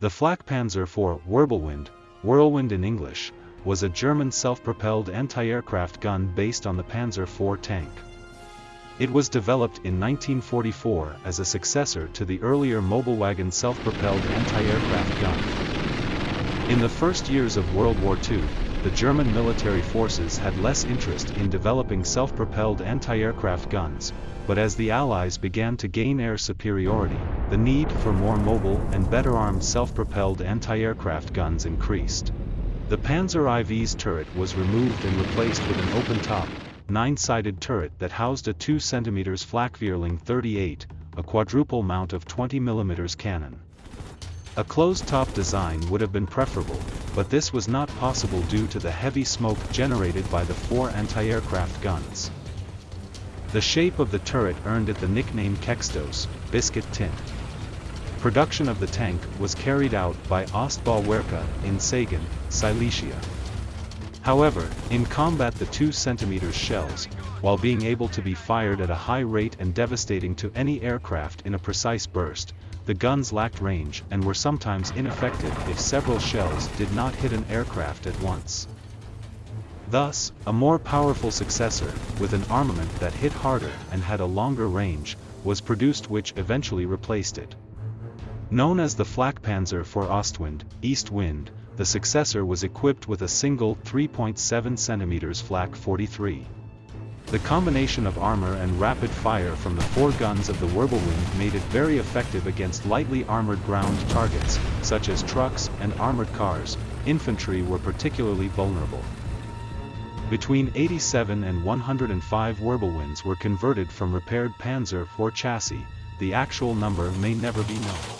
The Flak Panzer IV Wirbelwind, Whirlwind in English, was a German self-propelled anti-aircraft gun based on the Panzer IV tank. It was developed in 1944 as a successor to the earlier Möbelwagen self-propelled anti-aircraft gun. In the first years of World War II, the German military forces had less interest in developing self-propelled anti-aircraft guns, but as the Allies began to gain air superiority, the need for more mobile and better armed self-propelled anti-aircraft guns increased. The Panzer IV's turret was removed and replaced with an open-top, nine-sided turret that housed a 2 cm Flak-Vierling 38, a quadruple mount of 20 mm cannon. A closed-top design would have been preferable, but this was not possible due to the heavy smoke generated by the four anti-aircraft guns. The shape of the turret earned it the nickname Keksdose, biscuit tin. Production of the tank was carried out by Ostbauwerke in Sagan, Silesia. However, in combat the 2 cm shells, while being able to be fired at a high rate and devastating to any aircraft in a precise burst, the guns lacked range and were sometimes ineffective if several shells did not hit an aircraft at once. Thus, a more powerful successor, with an armament that hit harder and had a longer range, was produced which eventually replaced it. Known as the Flakpanzer IV Ostwind, East Wind, the successor was equipped with a single 3.7 cm Flak 43. The combination of armor and rapid fire from the four guns of the Wirbelwind made it very effective against lightly armored ground targets, such as trucks and armored cars, infantry were particularly vulnerable. Between 87 and 105 Wirbelwinds were converted from repaired Panzer IV chassis, the actual number may never be known.